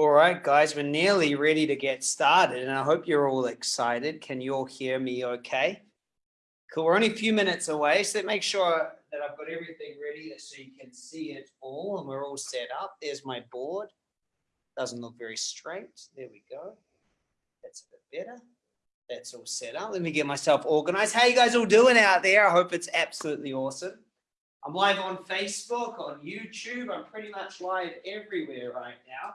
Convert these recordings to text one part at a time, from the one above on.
All right, guys, we're nearly ready to get started and I hope you're all excited. Can you all hear me okay? Cool, we're only a few minutes away, so make sure that I've got everything ready so you can see it all and we're all set up. There's my board. Doesn't look very straight. There we go. That's a bit better. That's all set up. Let me get myself organized. How you guys all doing out there? I hope it's absolutely awesome. I'm live on Facebook, on YouTube. I'm pretty much live everywhere right now.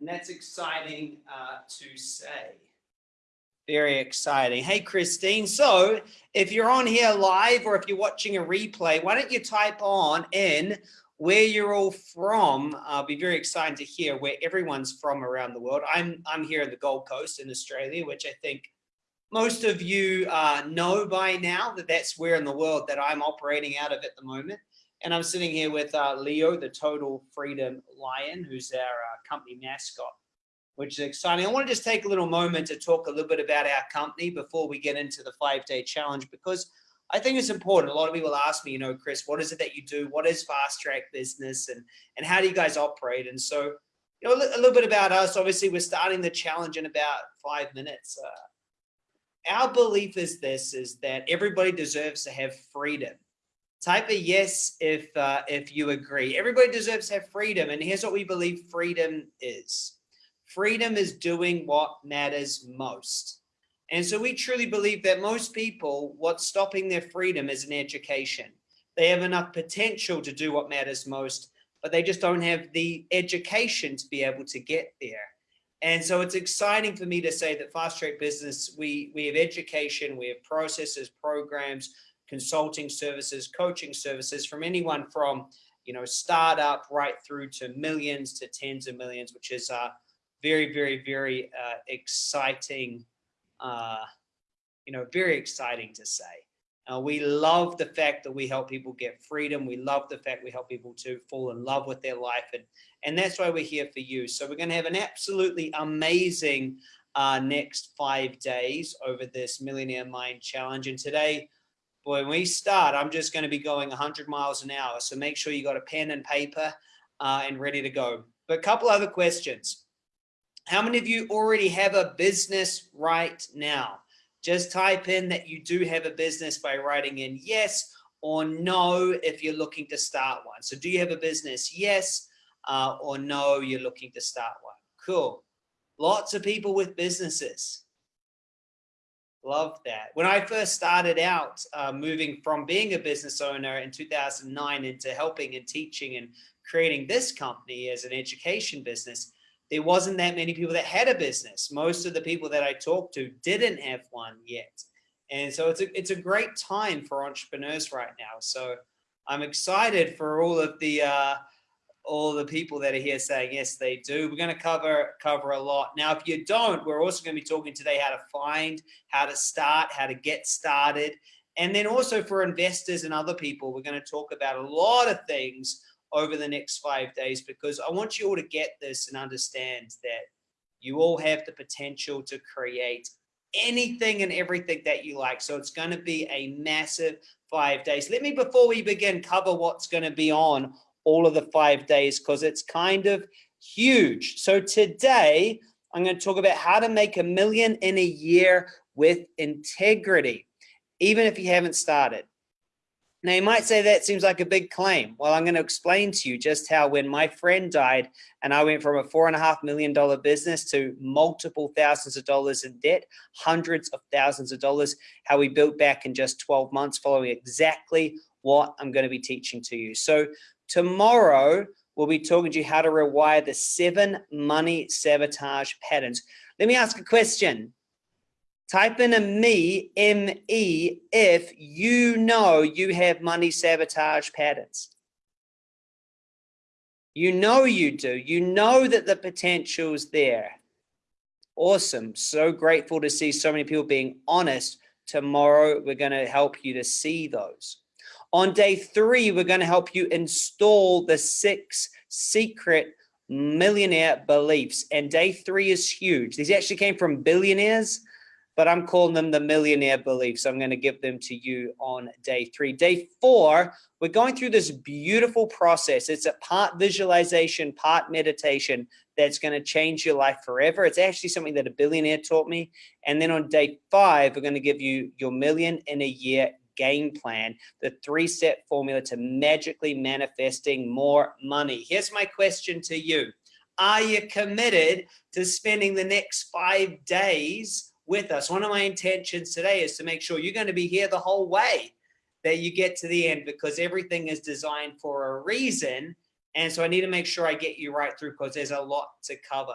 And that's exciting uh, to say. Very exciting. Hey, Christine. So if you're on here live or if you're watching a replay, why don't you type on in where you're all from. I'll be very excited to hear where everyone's from around the world. I'm, I'm here in the Gold Coast in Australia, which I think most of you uh, know by now that that's where in the world that I'm operating out of at the moment. And I'm sitting here with uh, Leo, the Total Freedom Lion, who's our uh, company mascot, which is exciting. I want to just take a little moment to talk a little bit about our company before we get into the five day challenge, because I think it's important. A lot of people ask me, you know, Chris, what is it that you do? What is fast track business and, and how do you guys operate? And so, you know, a, little bit about us, obviously we're starting the challenge in about five minutes. Uh, our belief is this, is that everybody deserves to have freedom. Type a yes if, uh, if you agree. Everybody deserves to have freedom. And here's what we believe freedom is. Freedom is doing what matters most. And so we truly believe that most people, what's stopping their freedom is an education. They have enough potential to do what matters most, but they just don't have the education to be able to get there. And so it's exciting for me to say that Fast Track Business, we, we have education, we have processes, programs, consulting services, coaching services from anyone from, you know, startup right through to millions to tens of millions, which is a very, very, very uh, exciting uh, you know, very exciting to say. Uh, we love the fact that we help people get freedom. We love the fact we help people to fall in love with their life. And, and that's why we're here for you. So we're going to have an absolutely amazing uh, next five days over this Millionaire Mind Challenge. And today, when we start, I'm just going to be going 100 miles an hour. So make sure you got a pen and paper uh, and ready to go. But a couple other questions. How many of you already have a business right now? Just type in that you do have a business by writing in yes or no if you're looking to start one. So do you have a business? Yes uh, or no, you're looking to start one. Cool. Lots of people with businesses. Love that. When I first started out uh, moving from being a business owner in 2009 into helping and teaching and creating this company as an education business, there wasn't that many people that had a business. Most of the people that I talked to didn't have one yet. And so it's a, it's a great time for entrepreneurs right now. So I'm excited for all of the, uh, all the people that are here saying, yes, they do. We're going to cover, cover a lot. Now, if you don't, we're also going to be talking today how to find, how to start, how to get started. And then also for investors and other people, we're going to talk about a lot of things over the next five days because I want you all to get this and understand that you all have the potential to create anything and everything that you like. So it's going to be a massive five days. Let me, before we begin, cover what's going to be on all of the five days because it's kind of huge. So today I'm going to talk about how to make a million in a year with integrity, even if you haven't started. Now you might say that seems like a big claim. Well, I'm going to explain to you just how when my friend died and I went from a four and a half million dollar business to multiple thousands of dollars in debt, hundreds of thousands of dollars, how we built back in just 12 months following exactly what I'm going to be teaching to you. So tomorrow we'll be talking to you how to rewire the seven money sabotage patterns. Let me ask a question. Type in a me, M-E, if you know you have money sabotage patterns. You know you do. You know that the potential is there. Awesome. So grateful to see so many people being honest. Tomorrow, we're going to help you to see those. On day three, we're going to help you install the six secret millionaire beliefs. And day three is huge. These actually came from billionaires but I'm calling them the millionaire beliefs. So I'm going to give them to you on day three. Day four, we're going through this beautiful process. It's a part visualization, part meditation that's going to change your life forever. It's actually something that a billionaire taught me. And then on day five, we're going to give you your million in a year game plan, the three step formula to magically manifesting more money. Here's my question to you. Are you committed to spending the next five days with us? One of my intentions today is to make sure you're going to be here the whole way, that you get to the end because everything is designed for a reason. And so I need to make sure I get you right through because there's a lot to cover.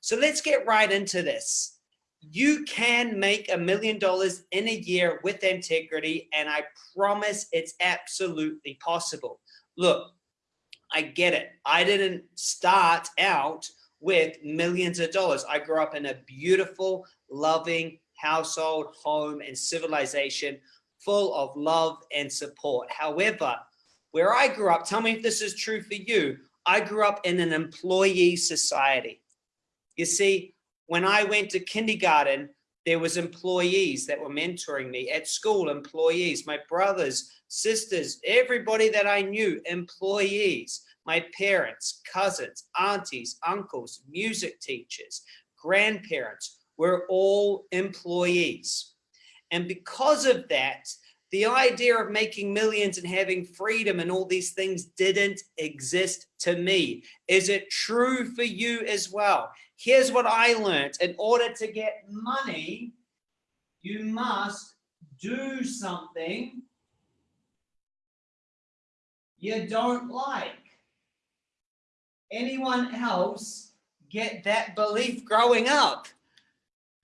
So let's get right into this you can make a million dollars in a year with integrity and i promise it's absolutely possible. Look i get it. I didn't start out with millions of dollars. I grew up in a beautiful loving household home and civilization full of love and support. However where i grew up tell me if this is true for you. I grew up in an employee society. You see when I went to kindergarten, there was employees that were mentoring me at school, employees, my brothers, sisters, everybody that I knew, employees, my parents, cousins, aunties, uncles, music teachers, grandparents, were all employees. And because of that, the idea of making millions and having freedom and all these things didn't exist to me. Is it true for you as well? Here's what I learned. In order to get money, you must do something you don't like. Anyone else get that belief growing up?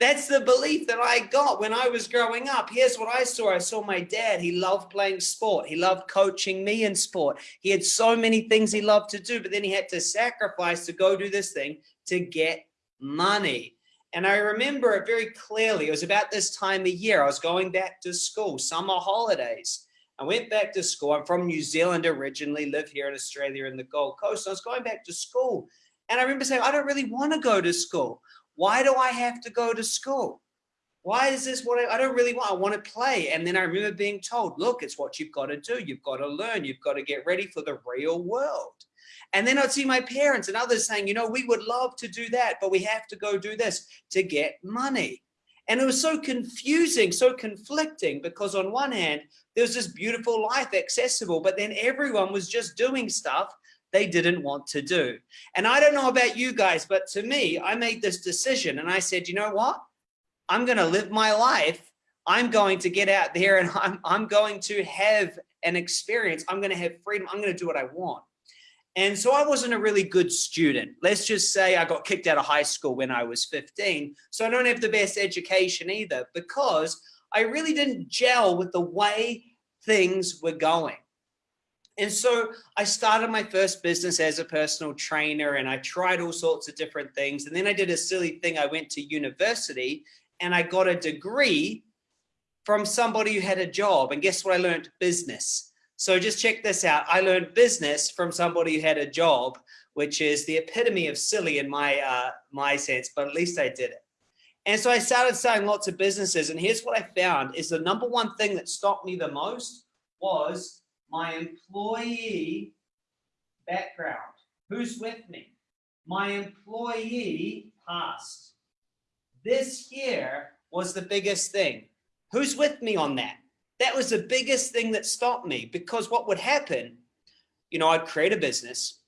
That's the belief that I got when I was growing up. Here's what I saw. I saw my dad. He loved playing sport. He loved coaching me in sport. He had so many things he loved to do, but then he had to sacrifice to go do this thing to get money. And I remember it very clearly. It was about this time of year. I was going back to school, summer holidays. I went back to school. I'm from New Zealand originally, live here in Australia in the Gold Coast. I was going back to school. And I remember saying, I don't really want to go to school. Why do I have to go to school? Why is this what I, I don't really want? I want to play. And then I remember being told, look, it's what you've got to do. You've got to learn. You've got to get ready for the real world. And then I'd see my parents and others saying, you know, we would love to do that, but we have to go do this to get money. And it was so confusing, so conflicting, because on one hand, there was this beautiful life accessible, but then everyone was just doing stuff they didn't want to do. And I don't know about you guys, but to me, I made this decision and I said, you know what? I'm going to live my life. I'm going to get out there and I'm, I'm going to have an experience. I'm going to have freedom. I'm going to do what I want. And so I wasn't a really good student. Let's just say I got kicked out of high school when I was 15. So I don't have the best education either because I really didn't gel with the way things were going. And so I started my first business as a personal trainer and I tried all sorts of different things. And then I did a silly thing. I went to university and I got a degree from somebody who had a job. And guess what I learned? Business. So just check this out. I learned business from somebody who had a job, which is the epitome of silly in my, uh, my sense, but at least I did it. And so I started selling lots of businesses. And here's what I found is the number one thing that stopped me the most was my employee background. Who's with me? My employee past. This here was the biggest thing. Who's with me on that? That was the biggest thing that stopped me because what would happen, you know, I'd create a business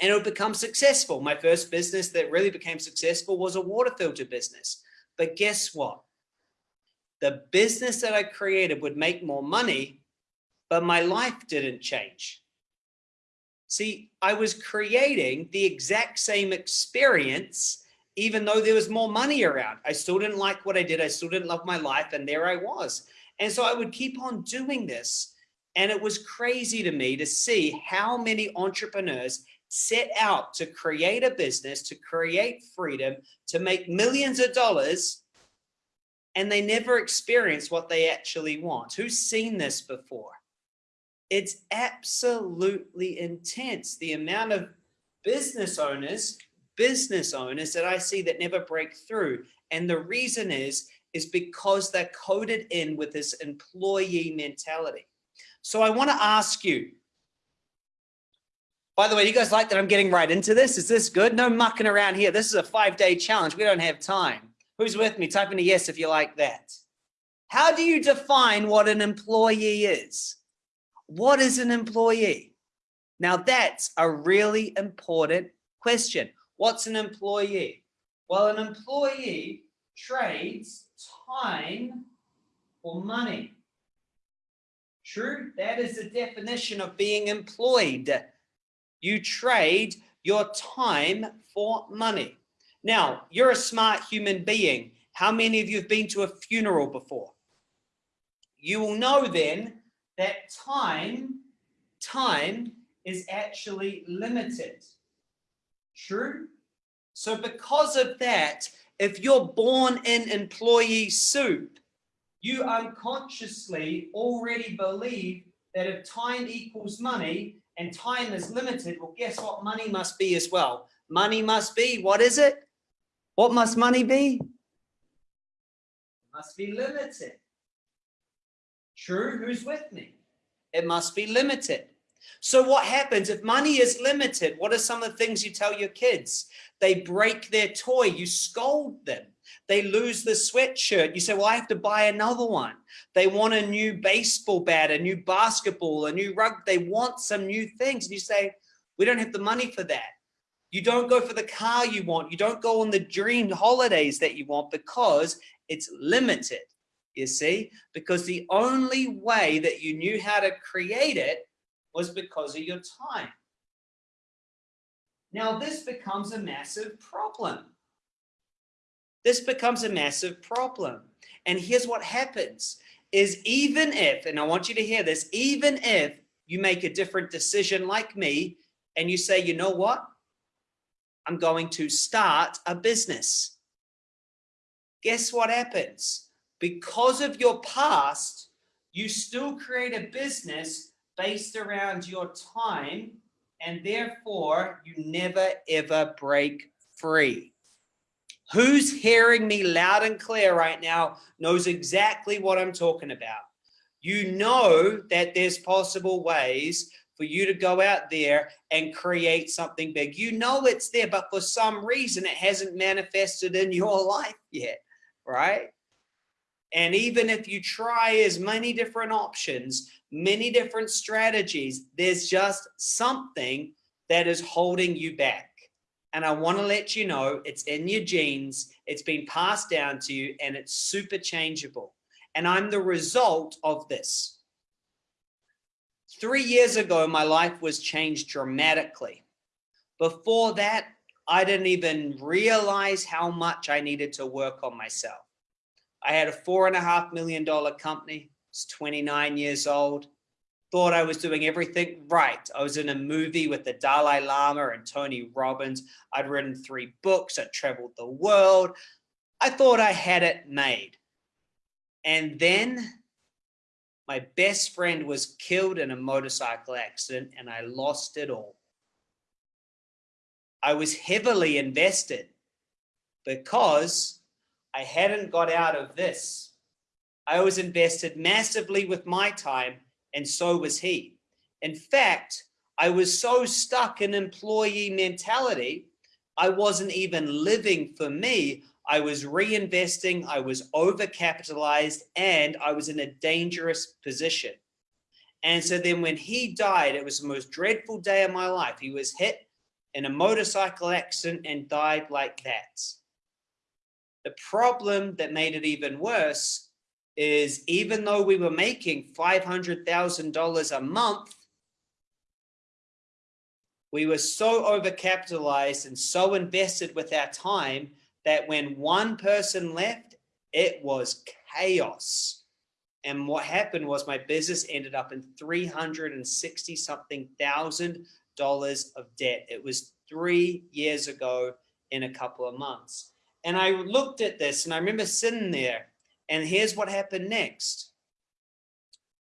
and it would become successful. My first business that really became successful was a water filter business. But guess what? The business that I created would make more money but my life didn't change. See, I was creating the exact same experience, even though there was more money around. I still didn't like what I did. I still didn't love my life. And there I was. And so I would keep on doing this. And it was crazy to me to see how many entrepreneurs set out to create a business, to create freedom, to make millions of dollars, and they never experience what they actually want. Who's seen this before? It's absolutely intense. The amount of business owners, business owners that I see that never break through. And the reason is, is because they're coded in with this employee mentality. So I want to ask you, by the way, you guys like that I'm getting right into this? Is this good? No mucking around here. This is a five day challenge. We don't have time. Who's with me? Type in a yes if you like that. How do you define what an employee is? What is an employee? Now that's a really important question. What's an employee? Well, an employee trades time for money. True, that is the definition of being employed. You trade your time for money. Now, you're a smart human being. How many of you have been to a funeral before? You will know then that time, time is actually limited. True? So because of that, if you're born in employee soup, you unconsciously already believe that if time equals money and time is limited, well, guess what money must be as well? Money must be, what is it? What must money be? It must be limited. True, who's with me? It must be limited. So what happens if money is limited? What are some of the things you tell your kids? They break their toy, you scold them. They lose the sweatshirt. You say, well, I have to buy another one. They want a new baseball bat, a new basketball, a new rug. They want some new things. And you say, we don't have the money for that. You don't go for the car you want. You don't go on the dreamed holidays that you want because it's limited, you see, because the only way that you knew how to create it was because of your time. Now this becomes a massive problem. This becomes a massive problem. And here's what happens is even if, and I want you to hear this, even if you make a different decision like me and you say, you know what? I'm going to start a business. Guess what happens? Because of your past, you still create a business based around your time and therefore you never ever break free. Who's hearing me loud and clear right now knows exactly what I'm talking about. You know that there's possible ways for you to go out there and create something big. You know it's there, but for some reason it hasn't manifested in your life yet, right? And even if you try as many different options, many different strategies, there's just something that is holding you back. And I want to let you know it's in your genes, it's been passed down to you, and it's super changeable. And I'm the result of this. Three years ago, my life was changed dramatically. Before that, I didn't even realize how much I needed to work on myself. I had a four and a half million dollar company. was 29 years old. Thought I was doing everything right. I was in a movie with the Dalai Lama and Tony Robbins. I'd written three books. I traveled the world. I thought I had it made. And then my best friend was killed in a motorcycle accident and I lost it all. I was heavily invested because I hadn't got out of this. I was invested massively with my time, and so was he. In fact, I was so stuck in employee mentality, I wasn't even living for me. I was reinvesting, I was overcapitalized, and I was in a dangerous position. And so then when he died, it was the most dreadful day of my life. He was hit in a motorcycle accident and died like that. The problem that made it even worse is even though we were making $500,000 a month, we were so overcapitalized and so invested with our time that when one person left, it was chaos. And what happened was my business ended up in 360 something thousand dollars of debt. It was three years ago in a couple of months. And I looked at this and I remember sitting there and here's what happened next.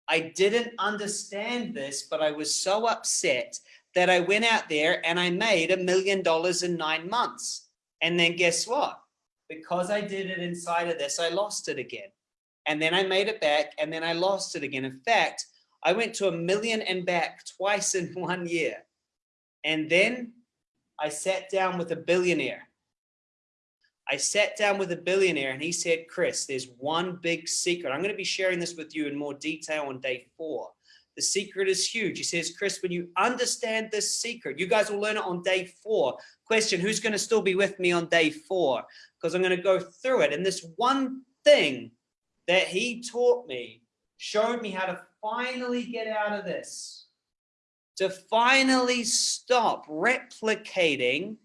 I didn't understand this, but I was so upset that I went out there and I made a million dollars in nine months. And then guess what? because I did it inside of this, I lost it again. And then I made it back and then I lost it again. In fact, I went to a million and back twice in one year. And then I sat down with a billionaire. I sat down with a billionaire and he said, Chris, there's one big secret. I'm going to be sharing this with you in more detail on day four. The secret is huge. He says, Chris, when you understand this secret, you guys will learn it on day four. Question, who's going to still be with me on day four? Because I'm going to go through it. And this one thing that he taught me showed me how to finally get out of this, to finally stop replicating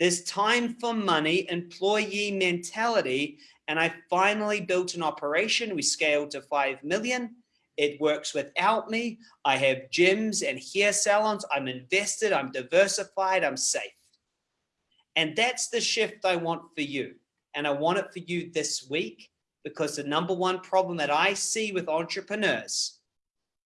this time for money employee mentality. And I finally built an operation. We scaled to 5 million. It works without me. I have gyms and hair salons. I'm invested. I'm diversified. I'm safe. And that's the shift I want for you. And I want it for you this week because the number one problem that I see with entrepreneurs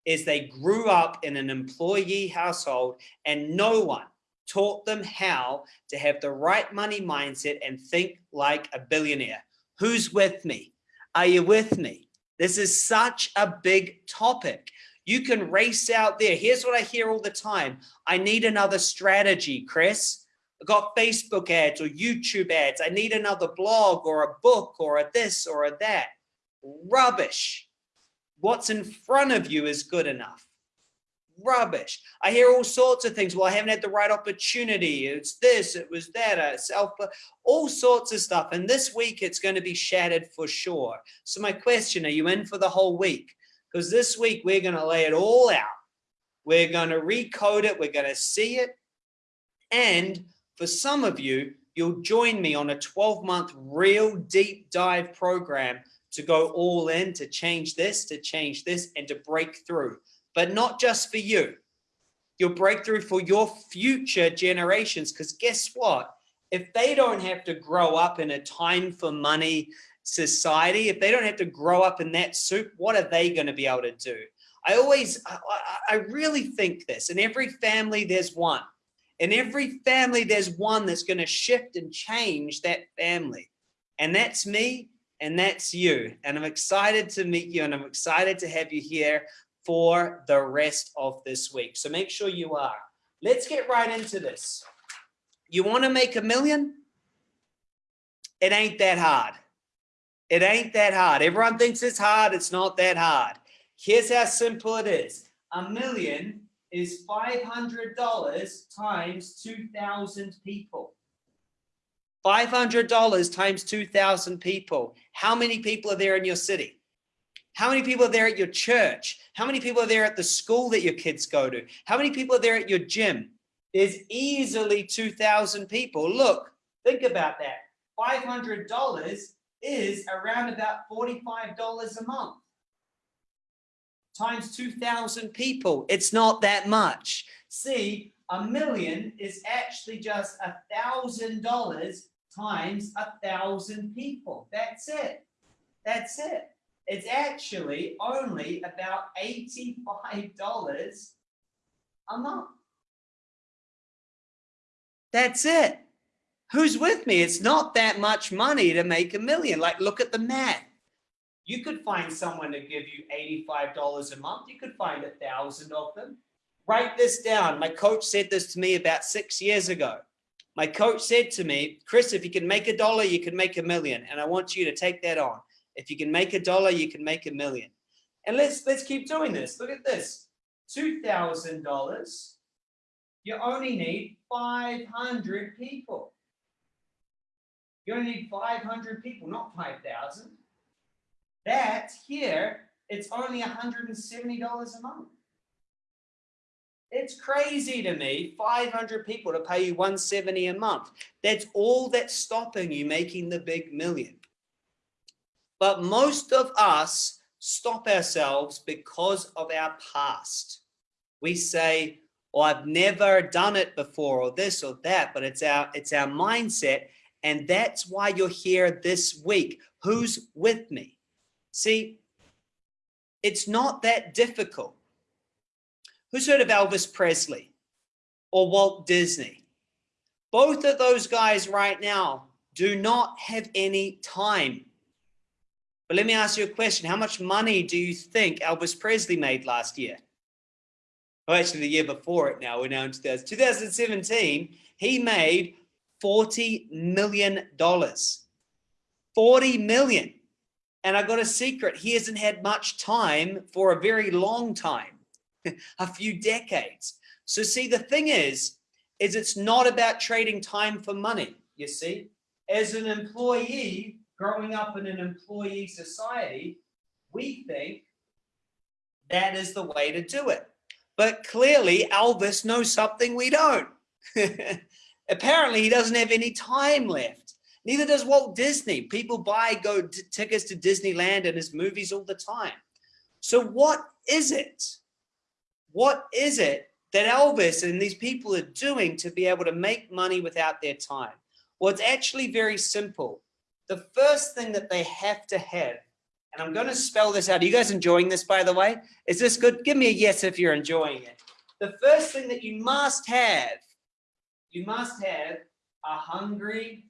is they grew up in an employee household and no one taught them how to have the right money mindset and think like a billionaire. Who's with me? Are you with me? This is such a big topic. You can race out there. Here's what I hear all the time. I need another strategy, Chris. I've got Facebook ads or YouTube ads. I need another blog or a book or a this or a that. Rubbish. What's in front of you is good enough. Rubbish. I hear all sorts of things. Well, I haven't had the right opportunity. It's this, it was that, uh, self, all sorts of stuff. And this week it's going to be shattered for sure. So my question, are you in for the whole week? Because this week we're going to lay it all out. We're going to recode it. We're going to see it. And for some of you, you'll join me on a 12 month real deep dive program to go all in, to change this, to change this, and to break through. But not just for you. Your breakthrough for your future generations. Because guess what? If they don't have to grow up in a time for money society, if they don't have to grow up in that soup, what are they going to be able to do? I always, I, I really think this. In every family, there's one. In every family, there's one that's going to shift and change that family. And that's me and that's you. And I'm excited to meet you and I'm excited to have you here for the rest of this week. So make sure you are. Let's get right into this. You want to make a million? It ain't that hard. It ain't that hard. Everyone thinks it's hard. It's not that hard. Here's how simple it is. A million is $500 times 2,000 people. $500 times 2,000 people. How many people are there in your city? How many people are there at your church? How many people are there at the school that your kids go to? How many people are there at your gym? There's easily 2,000 people. Look, think about that. $500 is around about $45 a month times 2,000 people. It's not that much. See, a million is actually just a thousand dollars times a thousand people. That's it. That's it. It's actually only about $85 a month. That's it. Who's with me? It's not that much money to make a million. Like, look at the math. You could find someone to give you $85 a month. You could find a thousand of them. Write this down. My coach said this to me about six years ago. My coach said to me, Chris, if you can make a dollar, you can make a million. And I want you to take that on. If you can make a dollar, you can make a million. And let's let's keep doing this. Look at this. $2,000. You only need 500 people. You only need 500 people, not 5,000. That here, it's only $170 a month. It's crazy to me, 500 people to pay you 170 a month. That's all that's stopping you making the big million. But most of us stop ourselves because of our past. We say, well, I've never done it before or this or that, but it's our, it's our mindset. And that's why you're here this week. Who's with me? See, it's not that difficult. Who's heard of Elvis Presley or Walt Disney? Both of those guys right now, do not have any time. But let me ask you a question. How much money do you think Elvis Presley made last year? Well, actually the year before it now, we're now in 2017, he made $40 million. 40 million. And I got a secret. He hasn't had much time for a very long time, a few decades. So see, the thing is, is it's not about trading time for money. You see, as an employee growing up in an employee society, we think that is the way to do it. But clearly Elvis knows something we don't. Apparently he doesn't have any time left. Neither does Walt Disney. People buy go tickets to Disneyland and his movies all the time. So what is it? What is it that Elvis and these people are doing to be able to make money without their time? Well, it's actually very simple. The first thing that they have to have, and I'm going to spell this out. Are you guys enjoying this, by the way? Is this good? Give me a yes if you're enjoying it. The first thing that you must have, you must have a hungry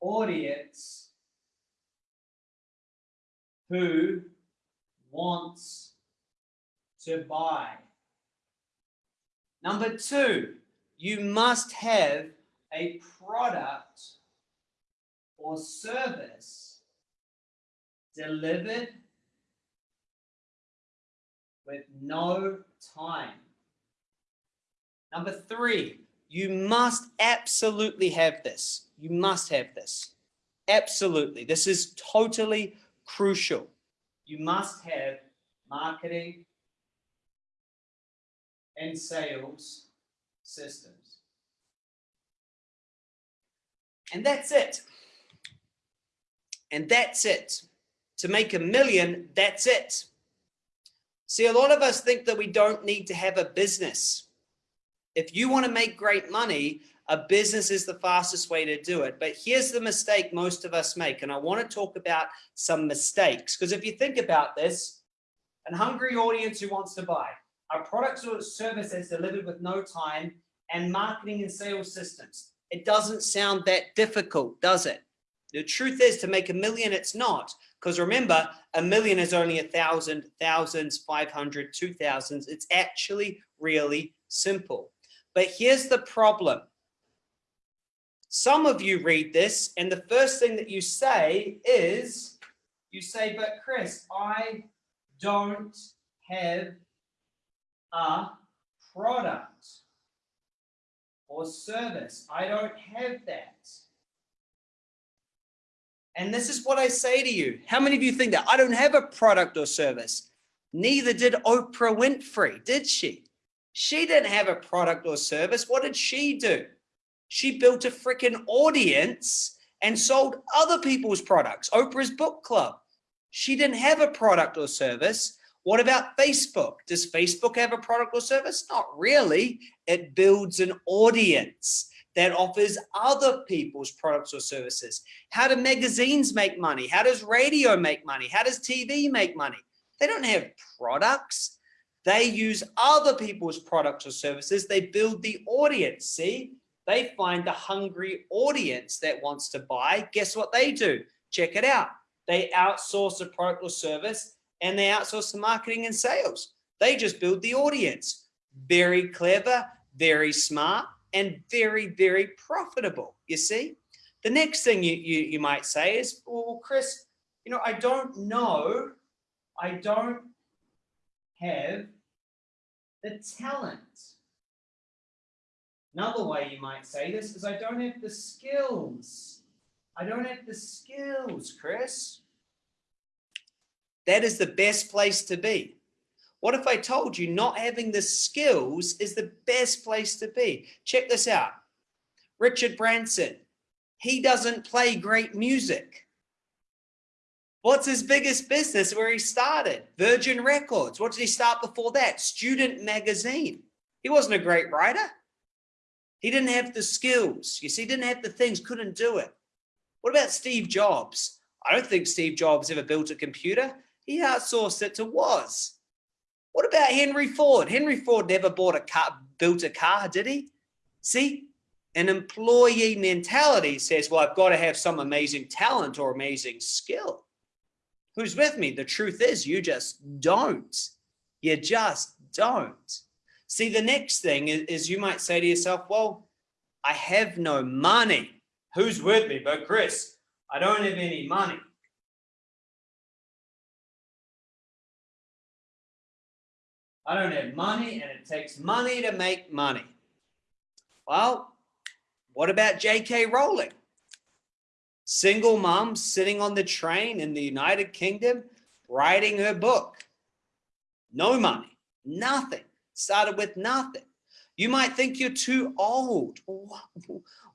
audience who wants to buy. Number two, you must have a product or service delivered with no time. Number three, you must absolutely have this. You must have this. Absolutely. This is totally crucial. You must have marketing and sales systems. And that's it. And that's it. To make a million, that's it. See, a lot of us think that we don't need to have a business. If you want to make great money, a business is the fastest way to do it. But here's the mistake most of us make. And I want to talk about some mistakes. Because if you think about this, an hungry audience who wants to buy, a product or service delivered with no time, and marketing and sales systems. It doesn't sound that difficult, does it? The truth is to make a million, it's not. Because remember, a million is only a thousand, thousands, 500, two thousands. It's actually really simple. But here's the problem. Some of you read this and the first thing that you say is, you say, but Chris, I don't have a product or service. I don't have that. And this is what I say to you. How many of you think that? I don't have a product or service. Neither did Oprah Winfrey, did she? She didn't have a product or service. What did she do? She built a freaking audience and sold other people's products. Oprah's book club. She didn't have a product or service. What about Facebook? Does Facebook have a product or service? Not really. It builds an audience that offers other people's products or services. How do magazines make money? How does radio make money? How does TV make money? They don't have products. They use other people's products or services. They build the audience. See, they find the hungry audience that wants to buy. Guess what they do? Check it out. They outsource a product or service and they outsource the marketing and sales. They just build the audience. Very clever, very smart, and very, very profitable. You see? The next thing you, you, you might say is, well, Chris, you know, I don't know, I don't have the talent. Another way you might say this is I don't have the skills. I don't have the skills, Chris. That is the best place to be. What if I told you not having the skills is the best place to be? Check this out. Richard Branson, he doesn't play great music. What's his biggest business where he started? Virgin Records. What did he start before that? Student Magazine. He wasn't a great writer. He didn't have the skills. You see, he didn't have the things, couldn't do it. What about Steve Jobs? I don't think Steve Jobs ever built a computer. He outsourced it to Woz. What about Henry Ford? Henry Ford never bought a car, built a car, did he? See, An employee mentality says, well, I've got to have some amazing talent or amazing skill. Who's with me? The truth is you just don't. You just don't. See, the next thing is, is you might say to yourself, well, I have no money. Who's with me? But Chris, I don't have any money. I don't have money and it takes money to make money. Well, what about J.K. Rowling? Single mom sitting on the train in the United Kingdom, writing her book. No money, nothing. Started with nothing. You might think you're too old.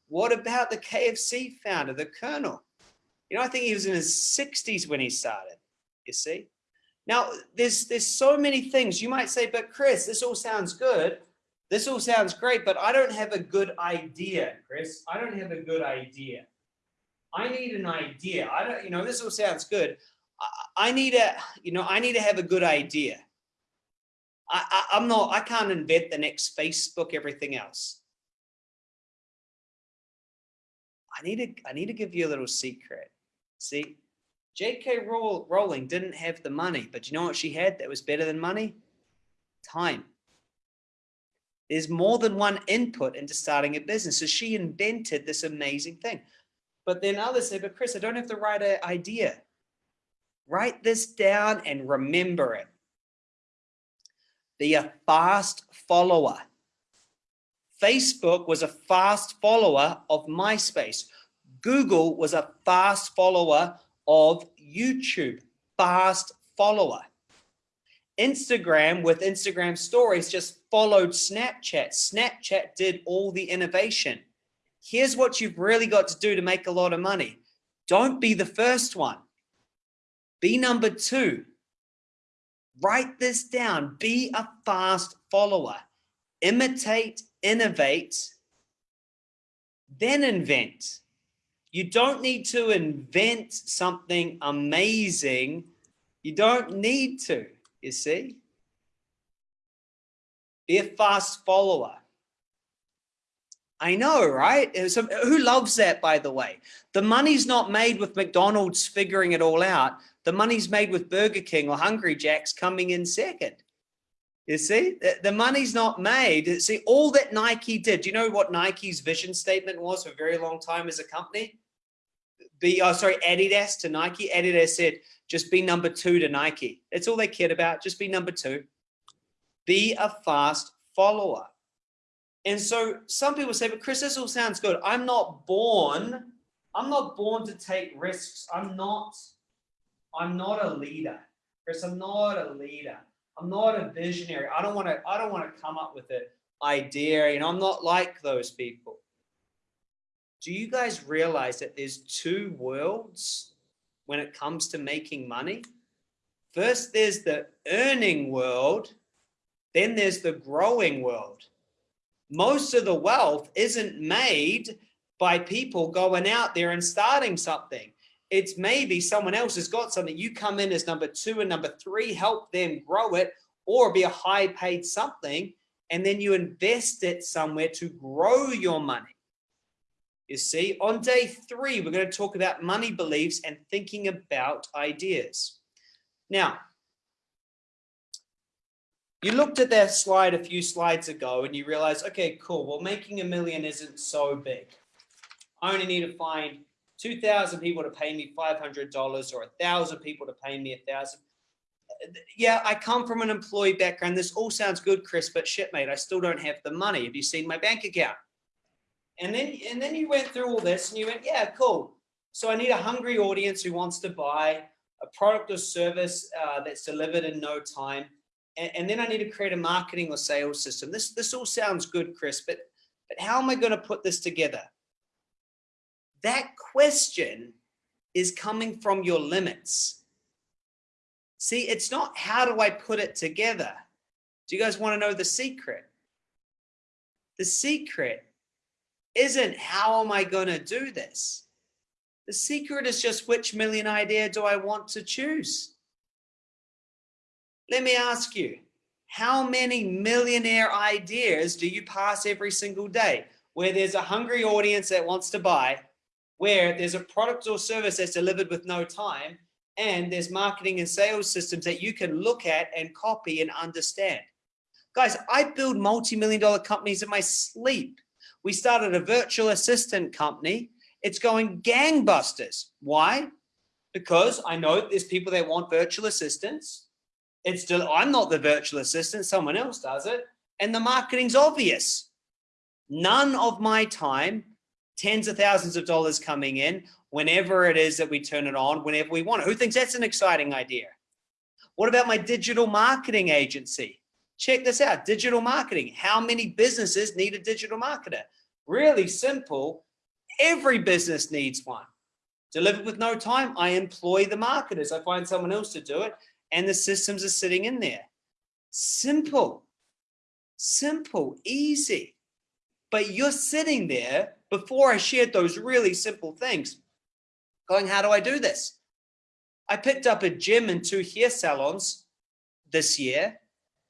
What about the KFC founder, the Colonel? You know, I think he was in his 60s when he started, you see? Now, there's, there's so many things you might say, but Chris, this all sounds good. This all sounds great, but I don't have a good idea, Chris. I don't have a good idea. I need an idea. I don't, you know, this all sounds good. I, I need a, you know, I need to have a good idea. I, I, I'm not, I can't invent the next Facebook, everything else. I need to, I need to give you a little secret. See, J.K. Rowling didn't have the money, but you know what she had that was better than money? Time. There's more than one input into starting a business. So she invented this amazing thing. But then others say, but Chris, I don't have the right uh, idea. Write this down and remember it. Be a fast follower. Facebook was a fast follower of MySpace. Google was a fast follower of YouTube, fast follower. Instagram with Instagram stories just followed Snapchat. Snapchat did all the innovation. Here's what you've really got to do to make a lot of money. Don't be the first one. Be number two. Write this down. Be a fast follower. Imitate, innovate, then invent. You don't need to invent something amazing. You don't need to, you see? Be a fast follower. I know, right? So who loves that, by the way? The money's not made with McDonald's figuring it all out. The money's made with Burger King or Hungry Jack's coming in second. You see, the, money's not made. See, all that Nike did, do you know what Nike's vision statement was for a very long time as a company? Be, oh, sorry, Adidas to Nike. Adidas said, just be number two to Nike. That's all they cared about. Just be number two. Be a fast follower. And so some people say, but Chris, this all sounds good. I'm not born. I'm not born to take risks. I'm not, I'm not a leader. Chris, I'm not a leader. I'm not a visionary. I don't want to, I don't want to come up with an idea. You know, I'm not like those people. Do you guys realize that there's two worlds when it comes to making money? First, there's the earning world. Then there's the growing world. Most of the wealth isn't made by people going out there and starting something it's maybe someone else has got something. You come in as number two and number three, help them grow it or be a high paid something. And then you invest it somewhere to grow your money. You see, on day three, we're going to talk about money beliefs and thinking about ideas. Now, you looked at that slide a few slides ago and you realized, okay, cool. Well, making a million isn't so big. I only need to find 2,000 people to pay me $500 or a thousand people to pay me a thousand. Yeah, I come from an employee background. This all sounds good, Chris, but shit, mate, I still don't have the money. Have you seen my bank account? And then, and then you went through all this and you went, yeah, cool. So I need a hungry audience who wants to buy a product or service uh, that's delivered in no time. And, and then I need to create a marketing or sales system. This, this all sounds good, Chris, but, but how am I going to put this together? That question is coming from your limits. See, it's not how do I put it together? Do you guys want to know the secret? The secret isn't how am I going to do this? The secret is just which million idea do I want to choose? Let me ask you, how many millionaire ideas do you pass every single day? where there's a hungry audience that wants to buy, where there's a product or service that's delivered with no time, and there's marketing and sales systems that you can look at and copy and understand. Guys, I build multi-million dollar companies in my sleep. We started a virtual assistant company. It's going gangbusters. Why? Because I know there's people that want virtual assistants. It's still, I'm not the virtual assistant, someone else does it. And the marketing's obvious. None of my time, tens of thousands of dollars coming in, whenever it is that we turn it on, whenever we want it. Who thinks that's an exciting idea? What about my digital marketing agency? Check this out, digital marketing. How many businesses need a digital marketer? Really simple. Every business needs one. Delivered with no time, I employ the marketers. I find someone else to do it and the systems are sitting in there. Simple, simple, easy. But you're sitting there before I shared those really simple things going, how do I do this? I picked up a gym and two hair salons this year,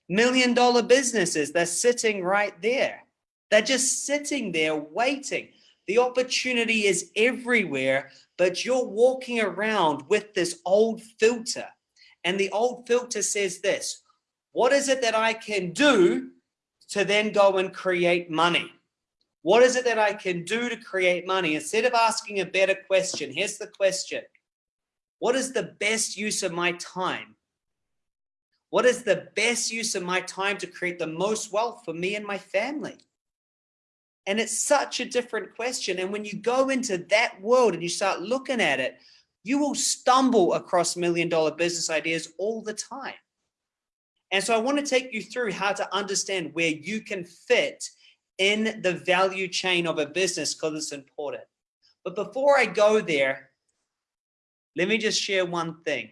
million dollar businesses. They're sitting right there. They're just sitting there waiting. The opportunity is everywhere, but you're walking around with this old filter. And the old filter says this, what is it that I can do to then go and create money? What is it that I can do to create money? Instead of asking a better question, here's the question. What is the best use of my time? What is the best use of my time to create the most wealth for me and my family? And it's such a different question. And when you go into that world and you start looking at it, you will stumble across million dollar business ideas all the time. And so I want to take you through how to understand where you can fit in the value chain of a business because it's important. But before I go there, let me just share one thing.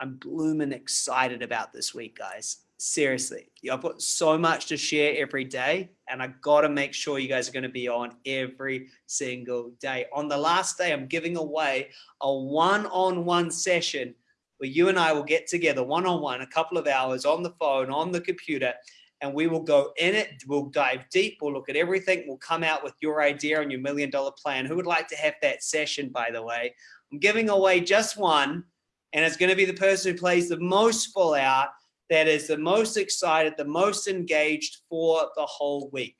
I'm blooming excited about this week, guys. Seriously, I've got so much to share every day, and I got to make sure you guys are going to be on every single day. On the last day, I'm giving away a one on one session where you and I will get together one on one, a couple of hours on the phone, on the computer, and we will go in it. We'll dive deep. We'll look at everything. We'll come out with your idea and your million dollar plan. Who would like to have that session, by the way? I'm giving away just one, and it's going to be the person who plays the most full out, that is the most excited, the most engaged for the whole week.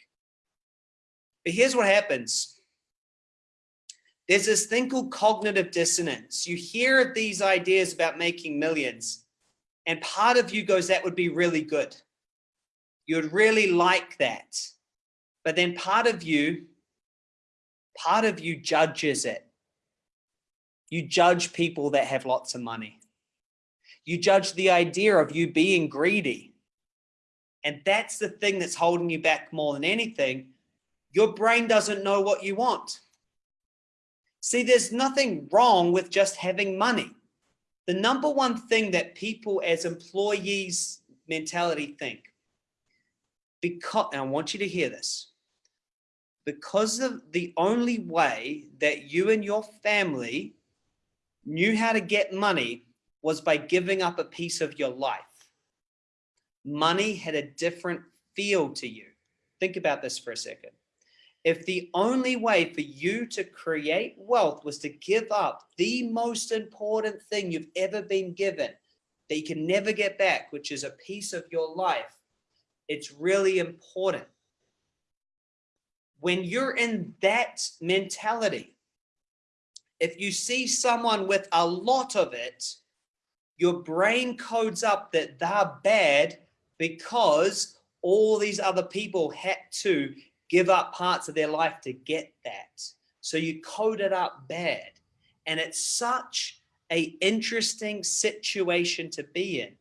But here's what happens. There's this thing called cognitive dissonance. You hear these ideas about making millions, and part of you goes, that would be really good You'd really like that. But then part of you, part of you judges it. You judge people that have lots of money. You judge the idea of you being greedy. And that's the thing that's holding you back more than anything. Your brain doesn't know what you want. See, there's nothing wrong with just having money. The number one thing that people as employees mentality think because, I want you to hear this, because of the only way that you and your family knew how to get money was by giving up a piece of your life. Money had a different feel to you. Think about this for a second. If the only way for you to create wealth was to give up the most important thing you've ever been given that you can never get back, which is a piece of your life, it's really important. When you're in that mentality, if you see someone with a lot of it, your brain codes up that they're bad because all these other people had to give up parts of their life to get that. So you code it up bad. And it's such a interesting situation to be in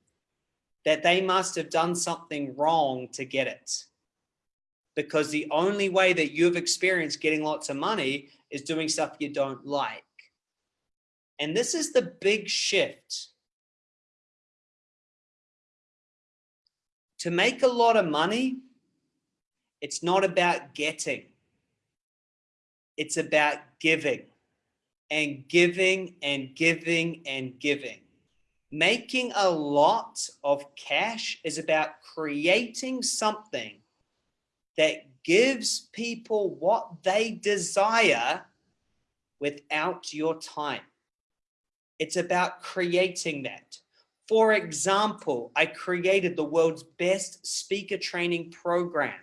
that they must have done something wrong to get it. Because the only way that you've experienced getting lots of money is doing stuff you don't like. And this is the big shift. To make a lot of money, it's not about getting. It's about giving and giving and giving and giving. Making a lot of cash is about creating something that gives people what they desire without your time. It's about creating that. For example, I created the world's best speaker training program.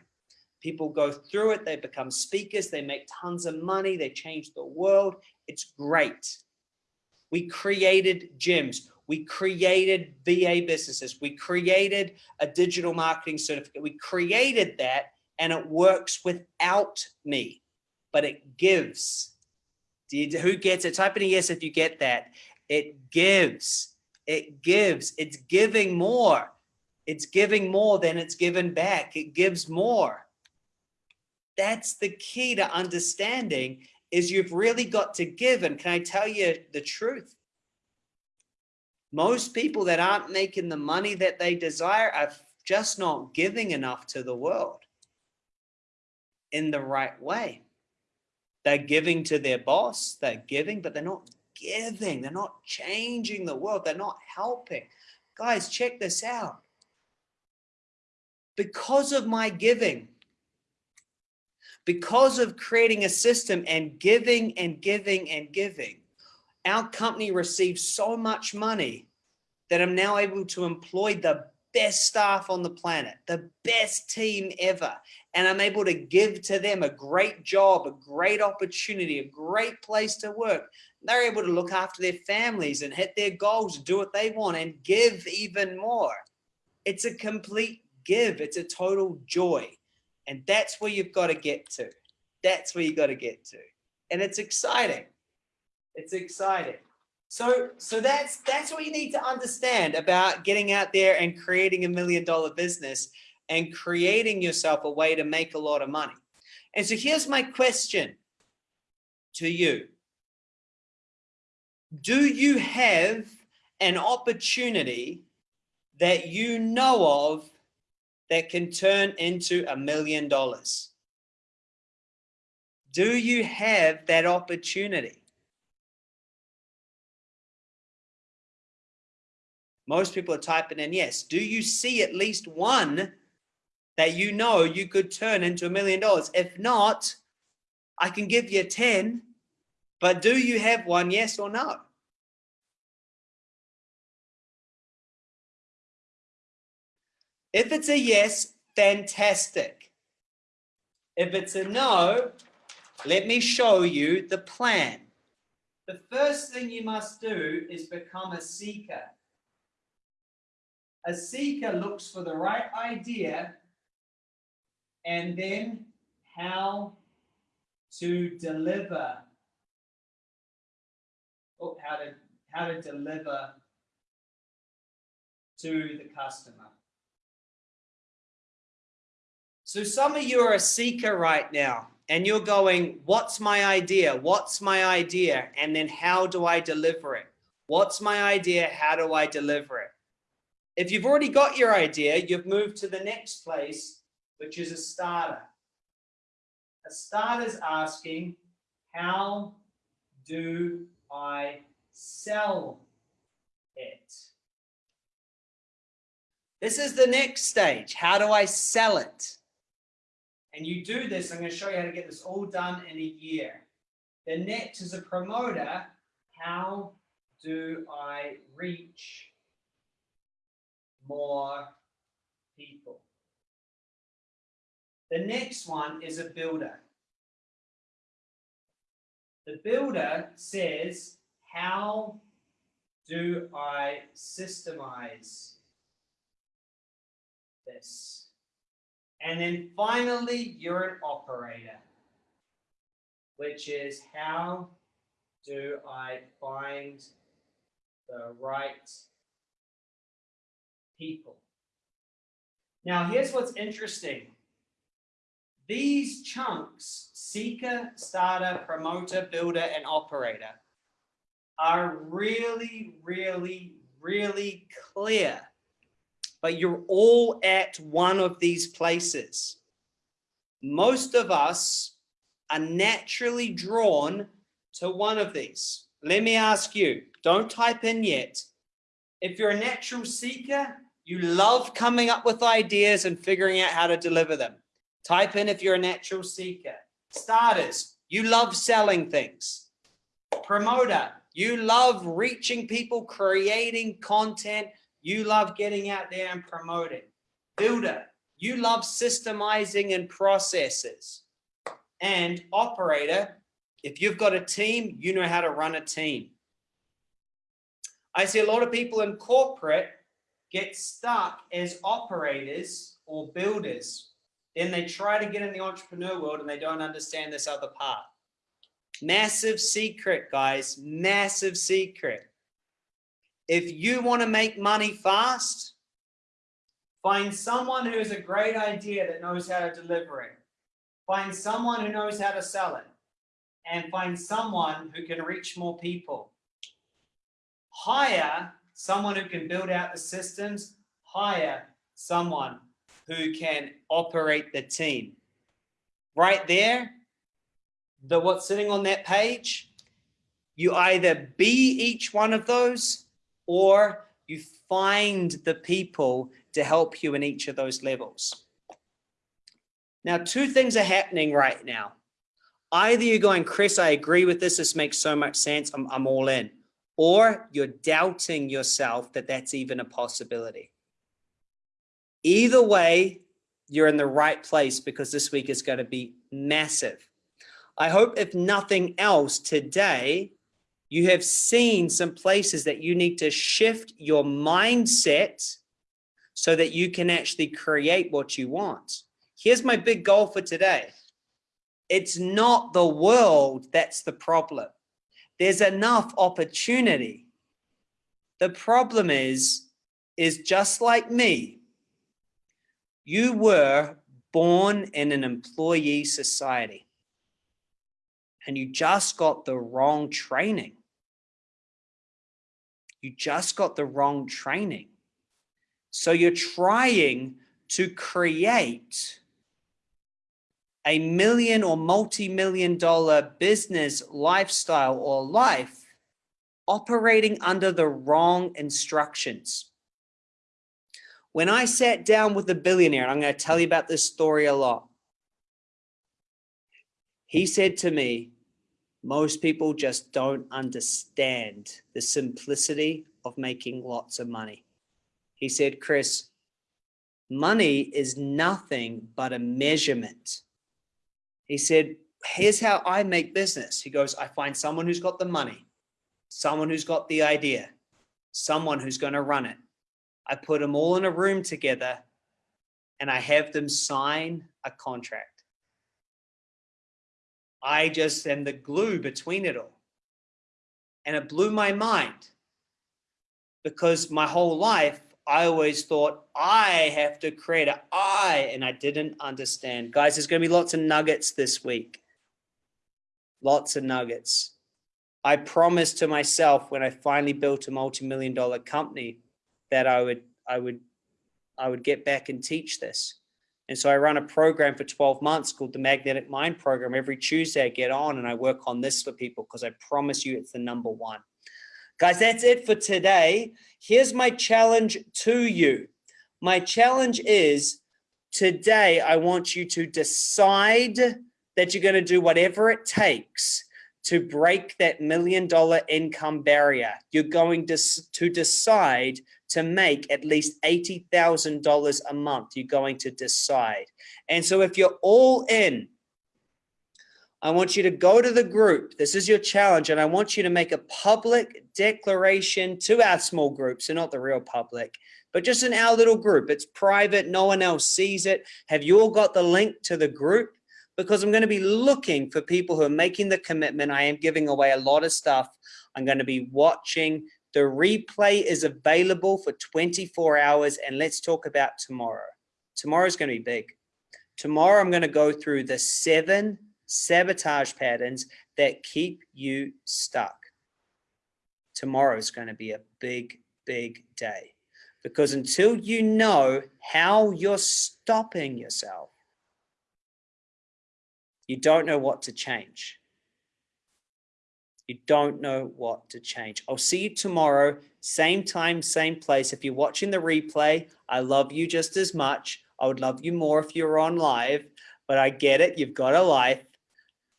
People go through it, they become speakers, they make tons of money, they change the world. It's great. We created gyms. We created VA businesses. We created a digital marketing certificate. We created that and it works without me, but it gives. You, who gets it? Type in a yes if you get that. It gives. It gives. It's giving more. It's giving more than it's given back. It gives more. That's the key to understanding is you've really got to give. And can I tell you the truth? Most people that aren't making the money that they desire are just not giving enough to the world in the right way. They're giving to their boss, they're giving, but they're not giving. They're not changing the world. They're not helping. Guys, check this out. Because of my giving, because of creating a system and giving and giving and giving, our company receives so much money that I'm now able to employ the best staff on the planet, the best team ever. And I'm able to give to them a great job, a great opportunity, a great place to work. They're able to look after their families and hit their goals do what they want and give even more. It's a complete give. It's a total joy. And that's where you've got to get to. That's where you got to get to. And it's exciting. It's exciting. So, so that's that's what you need to understand about getting out there and creating a million dollar business and creating yourself a way to make a lot of money. And so here's my question to you. Do you have an opportunity that you know of that can turn into a million dollars? Do you have that opportunity? Most people are typing in yes. Do you see at least one that you know you could turn into a million dollars? If not, I can give you 10, but do you have one, yes or no? If it's a yes, fantastic. If it's a no, let me show you the plan. The first thing you must do is become a seeker. A seeker looks for the right idea and then how to deliver oh, how to how to deliver to the customer. So some of you are a seeker right now and you're going, what's my idea? What's my idea? And then how do I deliver it? What's my idea? How do I deliver it? If you've already got your idea, you've moved to the next place, which is a starter. A starter is asking, how do I sell it? This is the next stage. How do I sell it? And you do this, I'm going to show you how to get this all done in a year. The next is a promoter. How do I reach more people. The next one is a builder. The builder says, how do I systemize this? And then finally, you're an operator, which is how do I find the right people. Now, here's what's interesting. These chunks, seeker, starter, promoter, builder, and operator, are really, really, really clear. But you're all at one of these places. Most of us are naturally drawn to one of these. Let me ask you, don't type in yet. If you're a natural seeker, you love coming up with ideas and figuring out how to deliver them. Type in if you're a natural seeker. Starters, you love selling things. Promoter, you love reaching people, creating content. You love getting out there and promoting. Builder, you love systemizing and processes. And operator, if you've got a team, you know how to run a team. I see a lot of people in corporate get stuck as operators or builders. Then they try to get in the entrepreneur world and they don't understand this other part. Massive secret, guys, massive secret. If you want to make money fast, find someone who has a great idea that knows how to deliver it. Find someone who knows how to sell it and find someone who can reach more people. Hire someone who can build out the systems, hire someone who can operate the team. Right there, the what's sitting on that page, you either be each one of those or you find the people to help you in each of those levels. Now, two things are happening right now. Either you're going, Chris, I agree with this. This makes so much sense. I'm, I'm all in. Or you're doubting yourself that that's even a possibility. Either way, you're in the right place because this week is going to be massive. I hope if nothing else today, you have seen some places that you need to shift your mindset so that you can actually create what you want. Here's my big goal for today. It's not the world that's the problem. There's enough opportunity. The problem is, is just like me, you were born in an employee society and you just got the wrong training. You just got the wrong training. So you're trying to create a million or multi-million dollar business lifestyle or life operating under the wrong instructions. When I sat down with a billionaire, and I'm going to tell you about this story a lot, he said to me, most people just don't understand the simplicity of making lots of money. He said, Chris, money is nothing but a measurement he said, here's how I make business. He goes, I find someone who's got the money, someone who's got the idea, someone who's going to run it. I put them all in a room together and I have them sign a contract. I just am the glue between it all. And it blew my mind because my whole life I always thought I have to create a I and I didn't understand. Guys, there's going to be lots of nuggets this week. Lots of nuggets. I promised to myself when I finally built a multi-million dollar company that I would I would I would get back and teach this. And so I run a program for 12 months called the Magnetic Mind Program. Every Tuesday I get on and I work on this for people because I promise you it's the number one. Guys, that's it for today. Here's my challenge to you. My challenge is today, I want you to decide that you're going to do whatever it takes to break that million dollar income barrier. You're going to, to decide to make at least $80,000 a month. You're going to decide. And so if you're all in, I want you to go to the group. This is your challenge. And I want you to make a public declaration to our small groups, so not the real public, but just in our little group. It's private. No one else sees it. Have you all got the link to the group? Because I'm going to be looking for people who are making the commitment. I am giving away a lot of stuff. I'm going to be watching. The replay is available for 24 hours. And let's talk about tomorrow. Tomorrow is going to be big. Tomorrow, I'm going to go through the seven sabotage patterns that keep you stuck. Tomorrow is going to be a big, big day because until you know how you're stopping yourself, you don't know what to change. You don't know what to change. I'll see you tomorrow, same time, same place. If you're watching the replay, I love you just as much. I would love you more if you're on live. but I get it. You've got a life.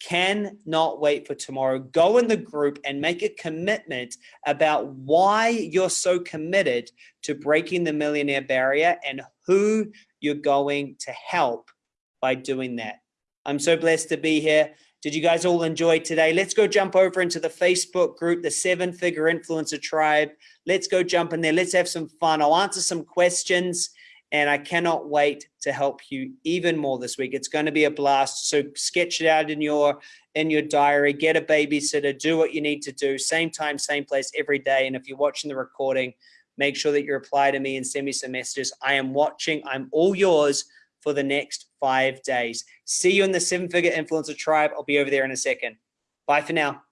Cannot wait for tomorrow. Go in the group and make a commitment about why you're so committed to breaking the millionaire barrier and who you're going to help by doing that. I'm so blessed to be here. Did you guys all enjoy today? Let's go jump over into the Facebook group, the Seven Figure Influencer Tribe. Let's go jump in there. Let's have some fun. I'll answer some questions and I cannot wait to help you even more this week. It's going to be a blast. So sketch it out in your in your diary, get a babysitter, do what you need to do, same time, same place every day. And if you're watching the recording, make sure that you reply to me and send me some messages. I am watching. I'm all yours for the next five days. See you in the seven figure influencer tribe. I'll be over there in a second. Bye for now.